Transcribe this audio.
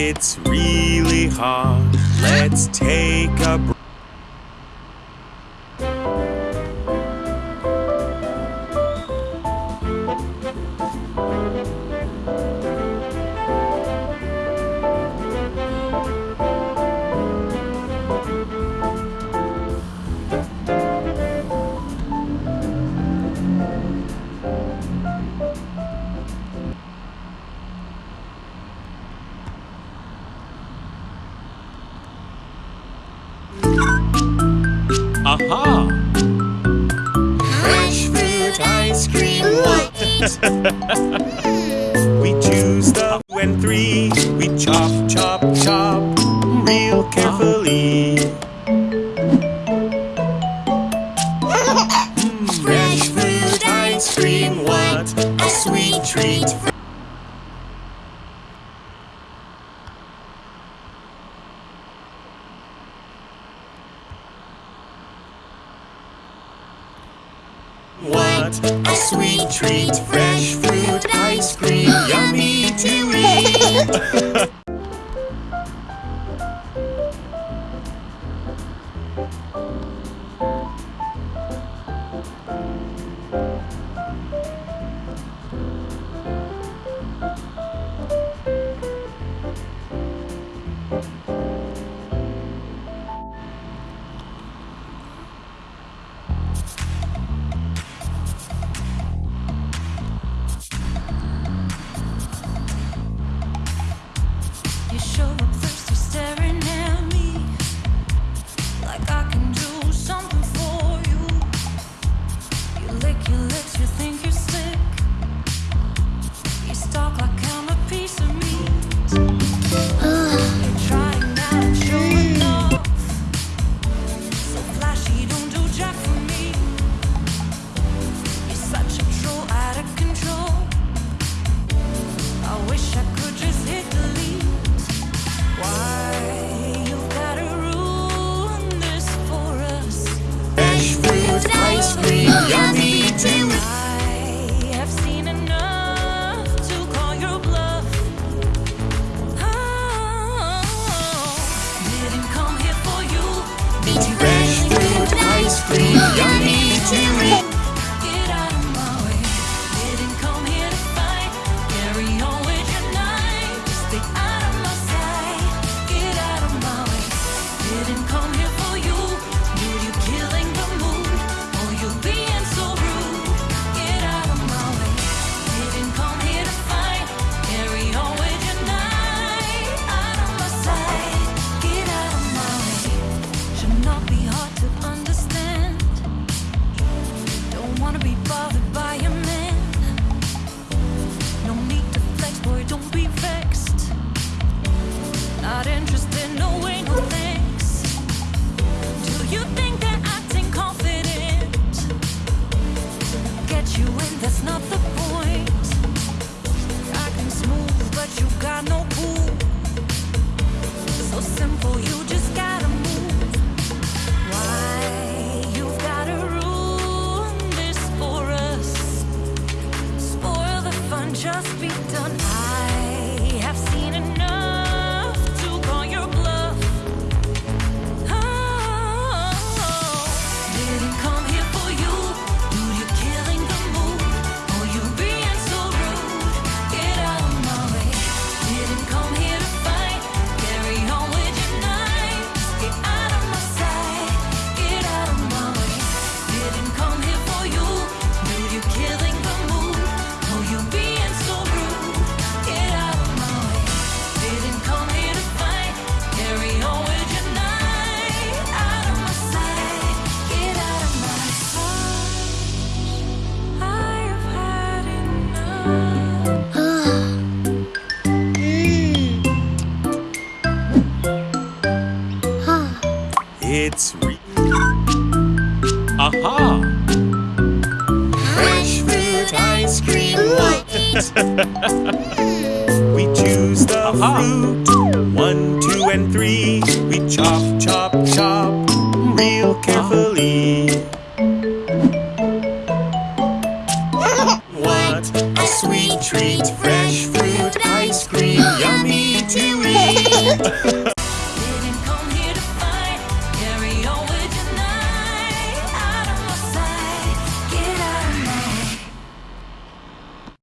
It's. Let's take a break. Aha! Fresh fruit ice cream. What? we choose the two and three. We chop, chop, chop, real carefully. Fresh fruit ice cream. What a sweet treat. What a sweet treat! Fresh fruit ice cream, yummy to eat. think Get out of my way. Didn't come here to fight. Carry on with your night. Stay out of my sight. Get out of my way. Didn't come here for you. You killing the mood. You being so rude. Get out of my way. Didn't come here to fight. Carry on with your night. Out of my sight. Get out of my way. Should not be hard to understand. Interested, It's re- Aha! Fresh fruit ice cream, what? We choose the Aha. fruit. One, two, and three. We chop, chop, chop real ah. carefully.